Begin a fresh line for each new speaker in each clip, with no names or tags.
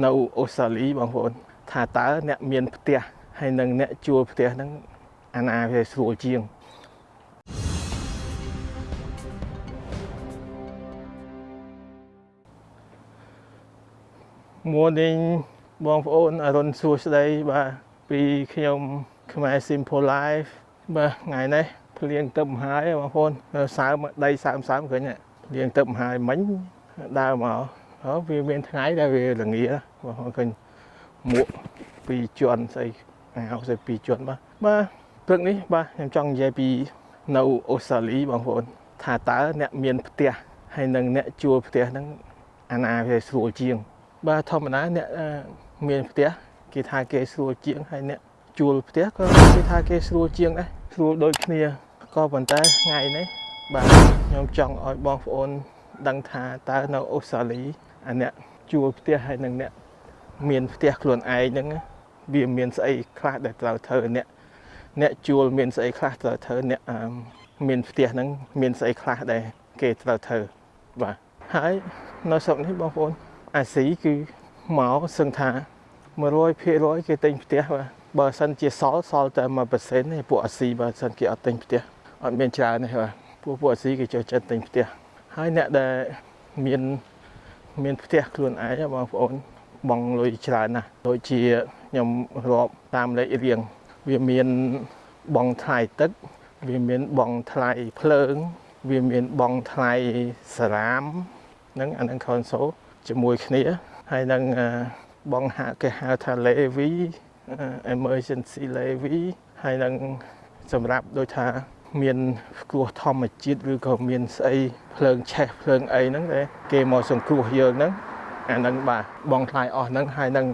នៅអូស្ត្រាលីបងប្អូនថាតើអ្នកមានផ្ទះហើយនិងអ្នកជួលផ្ទះហ្នឹងអាណាវាស្រួលជាង Morning បងប្អូនអរុនសួស្តីបាទពីខ្ញុំខ្មែរ Simple Life បាទថ្ងៃនេះភ្លៀងទឹកមហាយបងប្អូនសើមដីសើមសើមឃើញភ្លៀងទឹកមហាយមិញដើរមក អូវាមានថ្ងៃដែលវាល្ងាបងប្អូនឃើញមួកពីរជាន់ស្អីអាវស្អីពីរជាន់បាទបាទព្រឹកនេះបាទខ្ញុំចង់និយាយពីនៅអូស្ត្រាលីបងប្អូនថាតើអ្នកមានផ្ទះហើយនិងអ្នកជួលផ្ទះហ្នឹងអាណាវាស្រួលជាង បាទធម្មតាអ្នកមានផ្ទះគេថាគេស្រួលជាងហើយអ្នកជួលផ្ទះក៏គេថាគេស្រួលជាងដែរស្រួលដូចគ្នាក៏ប៉ុន្តែថ្ងៃនេះបាទខ្ញុំចង់ឲ្យបងប្អូនដឹងថាតើនៅអូស្ត្រាលី អាអ្នកជួលផ្ទះហើយនឹងអ្នកមានផ្ទះខ្លួនឯងហ្នឹងវាមានស្អីខ្លះដែលត្រូវធ្វើអ្នកអ្នកជួលមានស្អីខ្លះត្រូវធ្វើអ្នកមានផ្ទះហ្នឹងមានស្អីខ្លះដែលគេត្រូវធ្វើបាទហើយនៅស្រុកនេះបងប្អូនអាស៊ីគឺមកសឹងថា100%គេទិញផ្ទះបាទបើសិនជាសល់សល់តែ1%ទេពួកអាស៊ីបើសិនគេអត់ទិញផ្ទះអត់មានច្រើនទេបាទពួកពួកអាស៊ីគេចូលចិត្តទិញផ្ទះហើយអ្នកដែលមាន មានផ្ទះខ្លួនឯងបងប្អូនបងលុយច្រើនណាស់ដូចជាខ្ញុំរាប់តាមលេខរៀងវាមានបងថ្លៃទឹក វាមានបងថ្លៃភ្លើង វាមានបងថ្លៃសារ៉ាមហ្នឹងអានឹង console ជាមួយគ្នាហើយនឹងបងហាក់គេហៅថា levy emergency levy ហើយនឹងសម្រាប់ដូចថា មានគ្រោះធម្មជាតិឬក៏មានស្អីភ្លើងឆេះភ្លើងអីហ្នឹងដែលគេមកសង្គ្រោះយើងហ្នឹងអាហ្នឹងបាទបងថ្លៃអស់ហ្នឹងហើយនឹង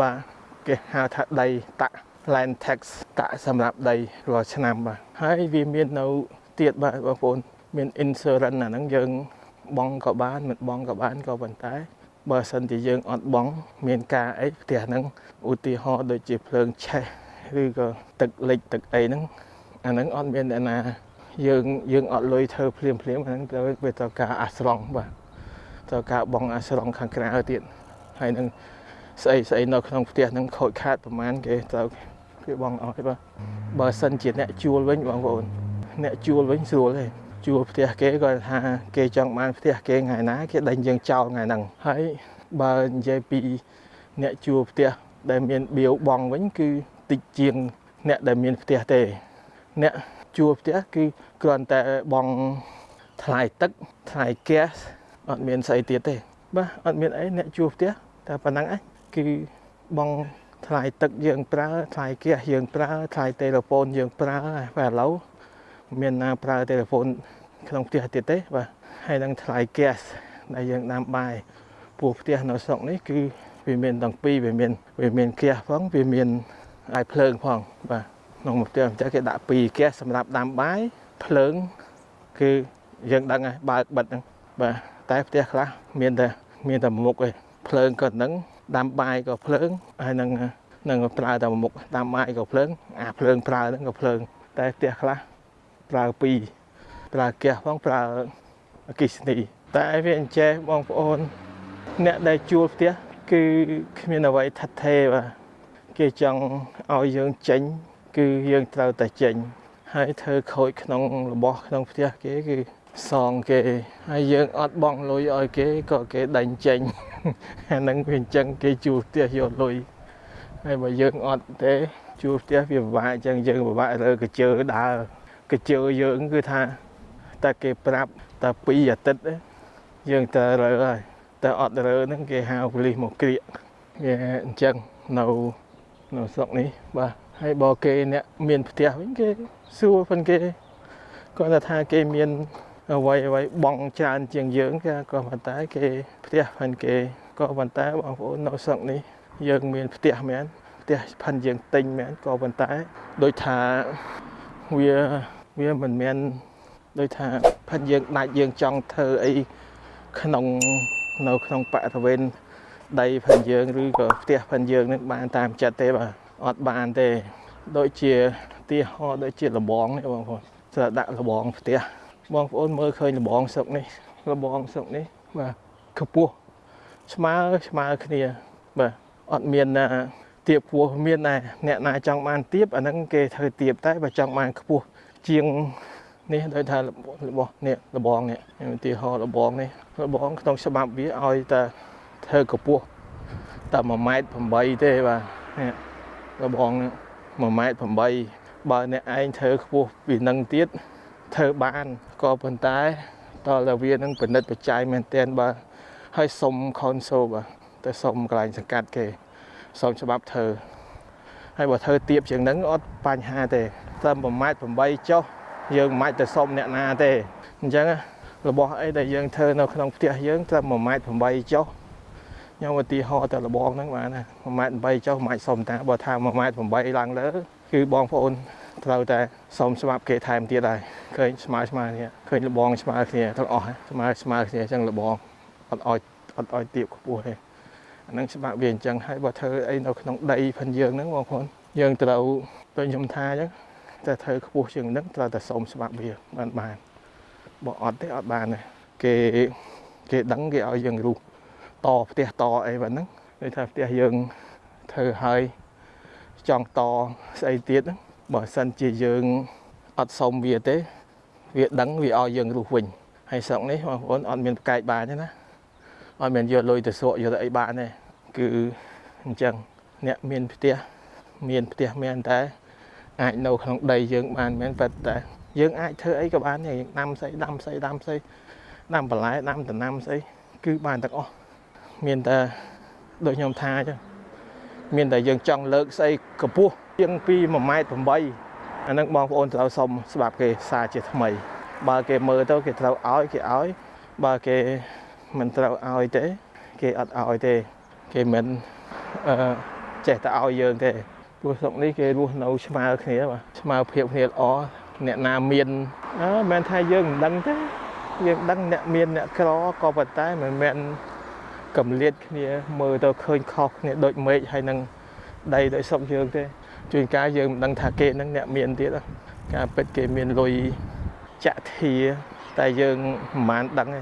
បាទគេហៅថាដីតាក់ land tax តាក់សម្រាប់ដីរាល់ឆ្នាំបាទហើយវាមាននៅទៀតបាទបងប្អូនមាន insurance អាហ្នឹងយើងបងក៏បានមិនបងក៏បានក៏ប៉ុន្តែបើសិនជាយើងអត់បងមានការអីផ្ទះហ្នឹងឧទាហរណ៍ដូចជាភ្លើងឆេះឬក៏ទឹកលិចទឹកអីហ្នឹង អាហ្នឹងអត់មានអ្នកណាយើងយើងអត់លុយធ្វើភ្លាមភ្លាមអាហ្នឹងទៅវាត្រូវការអាស្រង់បាទត្រូវការបងអាស្រង់ខាងក្រៅទៀតហើយនឹងស្អីស្អីនៅក្នុងផ្ទះហ្នឹងខូចខាតប្រហែលគេត្រូវគេបងអស់បាទបើសិនជាអ្នកជួលវិញបងប្អូនអ្នកជួលវិញស្រួលទេជួលផ្ទះគេគាត់ថាគេចង់បានផ្ទះគេថ្ងៃណាគេដេញយើងចោលថ្ងៃហ្នឹងហើយបើនិយាយពីអ្នកជួលផ្ទះដែលមានបៀវបងវិញគឺតិចជាងអ្នកដែលមានផ្ទះទេ អ្នកជួលផ្ទះគឺគ្រាន់តែបងថ្លៃទឹកថ្លៃហ្គាសអត់មានស្អីទៀតទេ បាទអត់មានអីអ្នកជួលផ្ទះតែប៉ុណ្ណឹងឯងគឺបងថ្លៃទឹកយើងប្រើថ្លៃហ្គាសយើងប្រើថ្លៃទូរស័ព្ទយើងប្រើបាទឥឡូវមានណាប្រើទូរស័ព្ទក្នុងផ្ទះទៀតទេបាទហើយនឹងថ្លៃ gas ដែលយើងដាំបាយពោះផ្ទះនៅស្រុកនេះគឺវាមានទាំងពីរវាមានវាមាន gas ផងវាមានអាយភ្លើងផងបាទ ក្នុងផ្ទះអញ្ចឹងគេដាក់ពីរ gas សម្រាប់ដាំបាយភ្លើងគឺយើងដឹងហើយបើកបិទហ្នឹងបាទតែផ្ទះខ្លះមានតែមានតែមុខឯងភ្លើងក៏ហ្នឹងដាំបាយក៏ភ្លើងហើយនឹងនឹងប្រើតែមុខដាំបាយក៏ភ្លើងអាភ្លើងប្រើហ្នឹងក៏ភ្លើង តែផ្ទះខ្លះប្រើពីរប្រើហ្គាសផងប្រើអគិសនីតែវាអញ្ចេះបងប្អូន អ្នកដែលជួលផ្ទះគឺគ្មានអ្វីថិតថេរបាទគេចង់ឲ្យយើងចេញ គឺយើងត្រូវតែចេញហើយធ្វើខូចក្នុងរបស់ក្នុងផ្ទះគេគឺសងគេហើយយើងអត់បងលុយឲ្យគេក៏គេដេញចេញអាហ្នឹងវាអញ្ចឹងគេជួលផ្ទះយកលុយហើយបើយើងអត់ទេជួលផ្ទះវាពិបាកអញ្ចឹងយើងពិបាករើកជើដើរកជើយើងគឺថាតែគេប្រាប់តែ2អាទិត្យយើងទៅរើហើយតែអត់រើហ្នឹងគេហៅប៉ូលីសមកក្រៀកវាអញ្ចឹងនៅនៅស្រុកនេះបាទ ហើយបើគេអ្នកមានផ្ទះវិញគេសួរផងគេគាត់ថាគេមានអ្វីអ្វីបងច្រើនជាងយើងគេក៏ប៉ុន្តែគេផ្ទះផងគេក៏ប៉ុន្តែបងប្អូននៅស្រុកនេះយើងមានផ្ទះមែនផ្ទះផាន់យើងទិញមែនក៏ប៉ុន្តែដូចថាវាវាមិនមែនដូចថាផិតយើងដាច់យើងចង់ធ្វើអីក្នុងនៅក្នុងបរិវេណដីផិនយើងឬក៏ផ្ទះផិនយើងនឹងបានតាមចិត្តទេបាទ អត់បានទេ ដូចជាទីហោដូចជាលបងនេះបងប្អូនត្រូវដាក់លបងផ្ទះបងប្អូនមើលឃើញលបងស្រុកនេះលបងស្រុកនេះបាទខ្ពស់ស្មើស្មើគ្នាបាទអត់មានទៀបខ្ពស់មានដែរអ្នកណាចង់បានទៀបអាហ្នឹងគេធ្វើទៀបតែបើចង់បានខ្ពស់ជាងនេះដោយថារបស់នេះលបងនេះឧទាហរណ៍លបងនេះលបងក្នុងច្បាប់វាឲ្យតែធ្វើកម្ពស់តែ1ម៉ែត្រ8ទេបាទនេះ លបង1ម៉ែត្រ8បើអ្នកឯងធ្វើខ្ពស់ពីនឹងទៀតធ្វើបានក៏ប៉ុន្តែតើតែវានឹងពិនិត្យបច្ច័យមែនទែនបើឲ្យសុំ console បាទទៅសុំកន្លែងសង្កាត់គេសុំច្បាប់ធ្វើហើយបើធ្វើទៀបជាងហ្នឹងអត់បញ្ហាទេតែ1ម៉ែត្រ8ចុះយើងមិនអាចទៅសុំអ្នកណាទេអញ្ចឹងរបស់អីដែលយើងធ្វើនៅក្នុងផ្ទះយើងត្រឹម1ម៉ែត្រ8ចុះ ខ្ញុំឧទាហរណ៍តែលបងហ្នឹងបានណា1ម៉ែត្រ8ចុះមិនអាចសុំតាបើថា1ម៉ែត្រ8ឡើងលើគឺបងប្អូនត្រូវតែសុំស្មាប់គេថែមទៀតហើយឃើញស្មើស្មើនេះឃើញលបងស្មើគ្នាទាំងអស់ស្មើស្មើគ្នាអញ្ចឹងលបងអត់អោយអត់អោយទៀបខ្ពស់ទេអានឹងច្បាប់វាអញ្ចឹងហើយបើធ្វើអីនៅក្នុងដីផិនយើងហ្នឹងបងប្អូនយើងត្រូវដូចខ្ញុំថាអញ្ចឹងតែធ្វើខ្ពស់ជាងហ្នឹងត្រូវតែសុំច្បាប់វាបានបានបើអត់ទេអត់បានទេគេគេដឹងគេឲ្យយើងរុះ តផ្ទះតអីបែបហ្នឹងដូចថាផ្ទះយើងធ្វើឲ្យចង់តស្អីទៀតហ្នឹងបើសិនជាយើងអត់សុំវាទេ វាដឹងវាឲ្យយើងរុះវិញហើយស្រុកនេះបងប្អូនអត់មានប្រកែកបានទេណាអត់មានយកលុយទៅសក់យកទៅអីបានទេគឺអញ្ចឹងអ្នកមានផ្ទះមានផ្ទះមានតែអាចនៅក្នុងដីយើងបានមែនប៉ុន្តែយើងអាចធ្វើអីក៏បានដែរយើងដាំស្អីដាំស្អីដាំស្អីដាំបន្លែដាំដំណាំស្អីគឺបានទាំងអស់ មានតែដូចខ្ញុំថាអញ្ចឹងមានតែយើងចង់លើកស្អីកម្ពស់ជាងពី1ម៉ែត្រ8អានឹងបងប្អូនត្រូវសុំស្បាប់គេសារជាថ្មី បើគេមើលទៅគេត្រូវឲ្យគេឲ្យបើគេមិនត្រូវឲ្យទេ គេអត់ឲ្យទេ គេមិនអឺចេះតែឲ្យយើងទេព្រោះស្រុកនេះគេរស់នៅស្មើគ្នាបាទស្មើភាពគ្នាល្អអ្នកណាមានអឺមិនថាយើងមិនដឹងទេយើងដឹងអ្នកមានអ្នកក្រក៏ប៉ុន្តែមិនមែន កំលៀតគ្នាមើលទៅឃើញខុសគ្នាដូចមេឃហើយនឹងដីដូចស្រុកយើងទេជួនកាលយើងមិនដឹងថាគេនឹងអ្នកមានទៀតការពិតគេមានលុយចាក់ធាតែយើងមិនបានដឹងទេ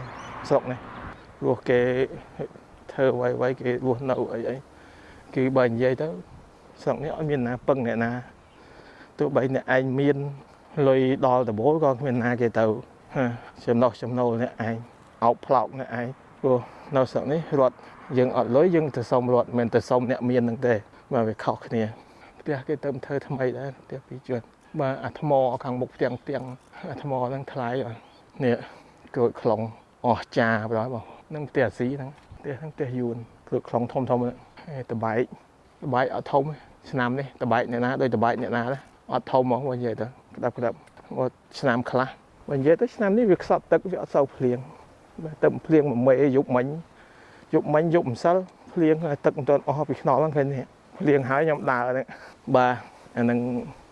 ស្រុកនេះព្រោះគេធ្វើអ្វីៗគេរស់នៅអីអីគឺបើនិយាយទៅស្រុកនេះអត់មានណាពឹងអ្នកណាទោះបីអ្នកឯងមានលុយដល់ដបូលក៏គ្មានណាគេទៅចំណោះចំណូលអ្នកឯងអោបផ្លោកអ្នកឯង ព្រោះនៅស្រុកនេះរត់យើងអត់លុយយើងទៅសុំរត់មិនទៅសុំអ្នកមាននឹងទេបាទវាខុសគ្នាផ្ទះគេទៅធ្វើថ្មីដែរផ្ទះពីរជួនបាទអាថ្មខាងមុខផ្ទាំងផ្ទាំងអាថ្មហ្នឹងថ្លៃនេះក្រូចខ្លងអស់ចាបងបងនឹងផ្ទះអាស៊ីហ្នឹងផ្ទះហ្នឹងផ្ទះយួនក្រូចខ្លងធំធំតបែកតបែកអត់ធំទេឆ្នាំនេះតបែកអ្នកណាដូចតបែកអ្នកណាដែរអត់ធំហ្មងបើនិយាយទៅក្តាប់ក្តាប់មកឆ្នាំខ្លះបើនិយាយទៅឆ្នាំនេះវាខ្សត់ទឹកវាអត់សូវភ្លៀងបើ ទឹកភ្លៀងមួយមេយប់មិញយប់មិញយប់ម្សិលភ្លៀងទឹកមិនទាន់អស់ពីខ្នល់ហ្នឹងឃើញនេះភ្លៀងហើយខ្ញុំដើរហ្នឹងបាទអាហ្នឹង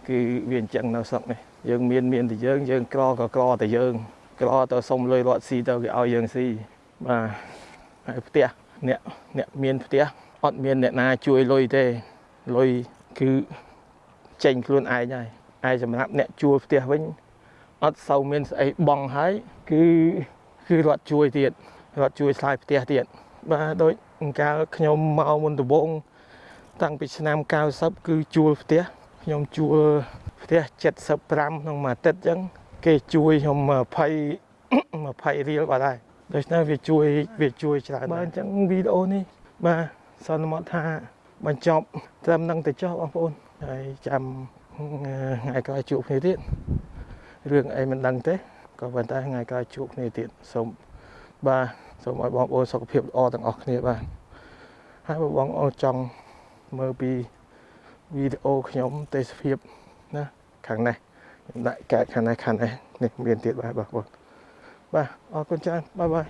គឺវាអញ្ចឹងនៅស្រុកនេះយើងមានមានតែយើងយើងក្រក៏ក្រតែយើងក្រទៅសុំលុយរត់ស៊ីទៅគេឲ្យយើងស៊ីបាទហើយផ្ទះអ្នកអ្នកមានផ្ទះអត់មានអ្នកណាជួយលុយទេលុយគឺចេញខ្លួនឯងហើយឯសម្រាប់អ្នកជួលផ្ទះវិញអត់សូវមានស្អីបងហើយគឺ គឺរត់ជួយទៀតរត់ជួយឆ្លើយផ្ទះទៀតបាទដូចកាលខ្ញុំមកមុនដំបូងតាំងពីឆ្នាំ90គឺជួលផ្ទះខ្ញុំជួលផ្ទះ75ក្នុងមួយអាទិត្យអញ្ចឹងគេជួយខ្ញុំ20 20រៀលបាទដែរដូច្នេះវាជួយវាជួយច្រើនបាទអញ្ចឹងវីដេអូនេះបាទសន្មតថាបញ្ចប់ត្រឹមនឹងទៅចុះបងប្អូនហើយចាំថ្ងៃក្រោយជួបគ្នាទៀតរឿងអីមិនដឹងទេ ក៏ប៉ុន្តែថ្ងៃក្រោយជួបគ្នាទៀតសូមបាទសូមឲ្យបងប្អូនសុខភាពល្អទាំងអស់គ្នាបាទហើយបងប្អូនចង់មើលពីវីដេអូខ្ញុំទេសភាពណាខាងនេះខ្ញុំដាក់កែខាងនេះខាងនេះនេះមានទៀតបាទបងប្អូនបាទអរគុណច្រើនបាយបាយ